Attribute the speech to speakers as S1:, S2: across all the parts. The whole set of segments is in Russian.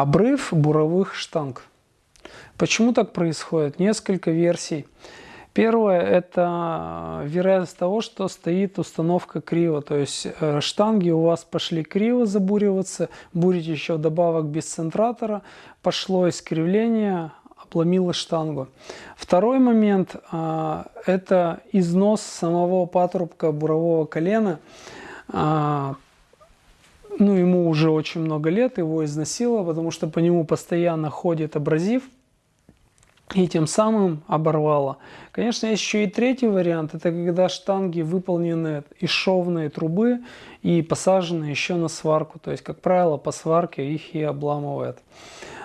S1: Обрыв буровых штанг. Почему так происходит? Несколько версий. Первое – это вероятность того, что стоит установка криво. То есть э, штанги у вас пошли криво забуриваться, бурите еще вдобавок без центратора, пошло искривление, обломило штангу. Второй момент э, – это износ самого патрубка бурового колена. Ну, ему уже очень много лет, его износило, потому что по нему постоянно ходит абразив – и тем самым оборвало. Конечно, есть еще и третий вариант. Это когда штанги выполнены из шовной трубы и посажены еще на сварку. То есть, как правило, по сварке их и обламывает.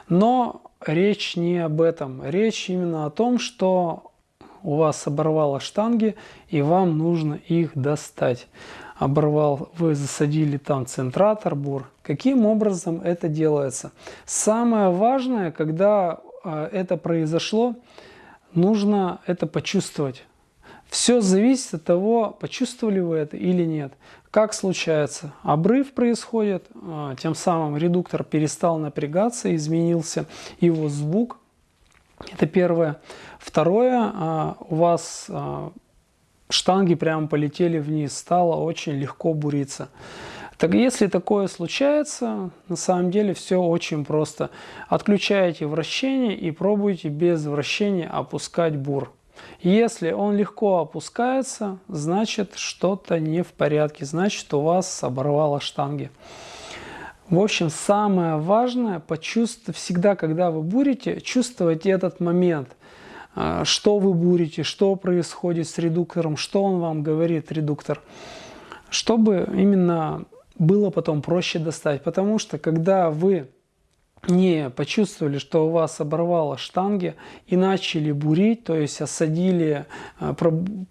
S1: Но речь не об этом. Речь именно о том, что у вас оборвало штанги и вам нужно их достать. Оборвал, вы засадили там центратор, бур. Каким образом это делается? Самое важное, когда а, это произошло, нужно это почувствовать. Все зависит от того, почувствовали вы это или нет. Как случается? Обрыв происходит, а, тем самым редуктор перестал напрягаться, изменился его звук. Это первое. Второе, а, у вас штанги прямо полетели вниз, стало очень легко буриться. Так если такое случается, на самом деле все очень просто. Отключаете вращение и пробуйте без вращения опускать бур. Если он легко опускается, значит что-то не в порядке, значит у вас оборвало штанги. В общем, самое важное, почувствовать всегда, когда вы бурите, чувствовать этот момент. А, что вы бурите, что происходит с редуктором, что он вам говорит, редуктор. Чтобы именно было потом проще достать. Потому что когда вы не почувствовали, что у вас оборвало штанги и начали бурить, то есть осадили, э,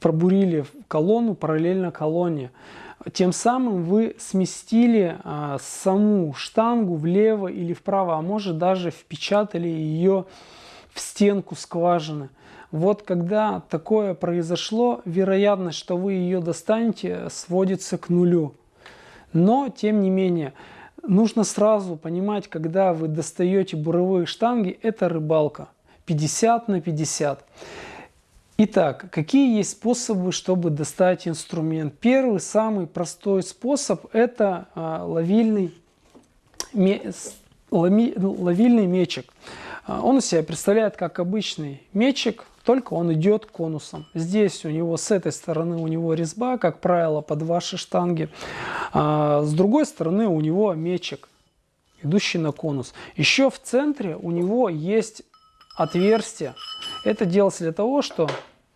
S1: пробурили колонну параллельно колонне, тем самым вы сместили э, саму штангу влево или вправо, а может даже впечатали ее в стенку скважины. Вот когда такое произошло, вероятность, что вы ее достанете, сводится к нулю. Но, тем не менее, нужно сразу понимать, когда вы достаете буровые штанги, это рыбалка. 50 на 50. Итак, какие есть способы, чтобы достать инструмент? Первый, самый простой способ – это а, ловильный, ловильный мечик. А, он себя представляет как обычный мечик, только он идет конусом. Здесь у него с этой стороны у него резьба, как правило, под ваши штанги. А с другой стороны у него мечик, идущий на конус. Еще в центре у него есть отверстие. Это делается для того, что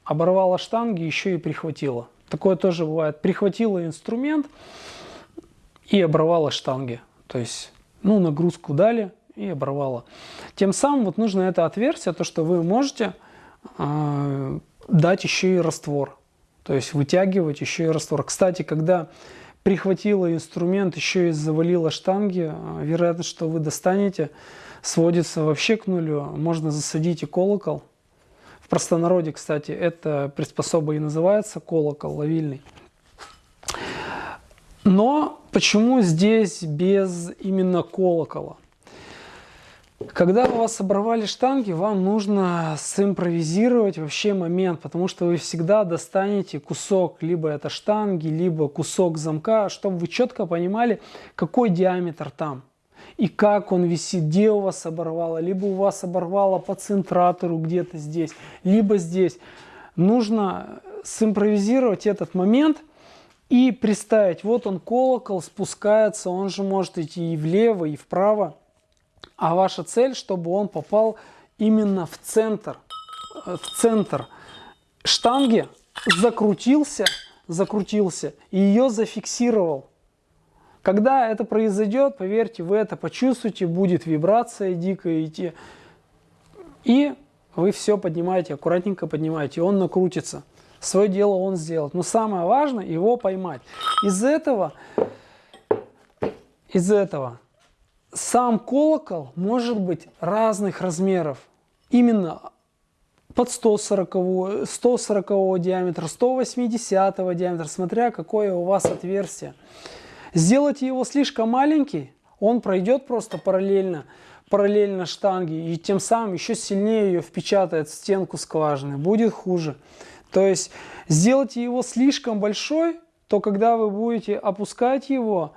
S1: оборвало штанги, еще и прихватило. Такое тоже бывает. Прихватило инструмент и оборвало штанги. То есть, ну, нагрузку дали и оборвало. Тем самым вот нужно это отверстие, то, что вы можете а, дать еще и раствор. То есть вытягивать еще и раствор. Кстати, когда прихватила инструмент, еще и завалила штанги, а, вероятность, что вы достанете, сводится вообще к нулю. Можно засадить и колокол. В простонародье, кстати, эта приспособа и называется колокол ловильный. Но почему здесь без именно колокола? Когда у вас оборвали штанги, вам нужно симпровизировать вообще момент, потому что вы всегда достанете кусок, либо это штанги, либо кусок замка, чтобы вы четко понимали, какой диаметр там и как он висит, где у вас оборвало, либо у вас оборвало по центратору где-то здесь, либо здесь. Нужно симпровизировать этот момент и представить, вот он колокол спускается, он же может идти и влево, и вправо. А ваша цель, чтобы он попал именно в центр, э, в центр штанги, закрутился, закрутился и ее зафиксировал. Когда это произойдет, поверьте, вы это почувствуете, будет вибрация дикая идти. И вы все поднимаете, аккуратненько поднимаете, он накрутится. Свое дело он сделает. Но самое важное его поймать. Из этого, из этого сам колокол может быть разных размеров. Именно под 140, 140 диаметра, 180 диаметра, смотря какое у вас отверстие. Сделайте его слишком маленький, он пройдет просто параллельно параллельно штанге и тем самым еще сильнее ее впечатает в стенку скважины, будет хуже. То есть сделайте его слишком большой, то когда вы будете опускать его,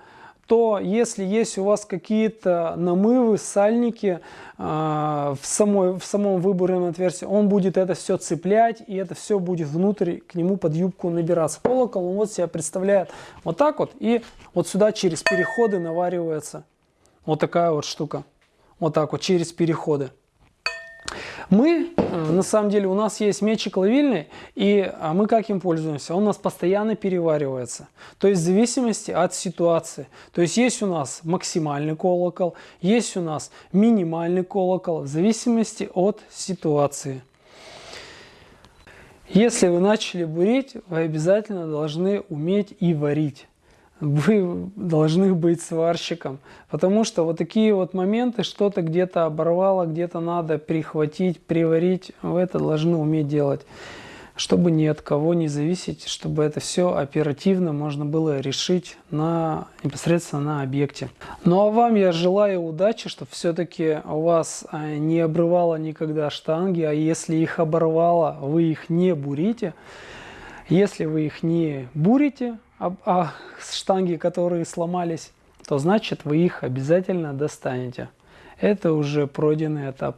S1: то если есть у вас какие-то намывы, сальники э, в, самой, в самом выборном отверстии, он будет это все цеплять, и это все будет внутрь к нему под юбку набираться. Колокол он вот себя представляет вот так вот, и вот сюда через переходы наваривается вот такая вот штука. Вот так вот, через переходы. Мы, э, на самом деле, у нас есть мечик ловильный, и а, мы как им пользуемся? Он у нас постоянно переваривается. То есть в зависимости от ситуации. То есть есть у нас максимальный колокол, есть у нас минимальный колокол, в зависимости от ситуации. Если вы начали бурить, вы обязательно должны уметь и варить вы должны быть сварщиком. Потому что вот такие вот моменты, что-то где-то оборвало, где-то надо прихватить, приварить, вы это должны уметь делать. Чтобы ни от кого не зависеть, чтобы это все оперативно можно было решить на, непосредственно на объекте. Ну а вам я желаю удачи, чтобы все-таки у вас а, не обрывало никогда штанги, а если их оборвало, вы их не бурите. Если вы их не бурите, а, а штанги, которые сломались, то значит вы их обязательно достанете. Это уже пройденный этап.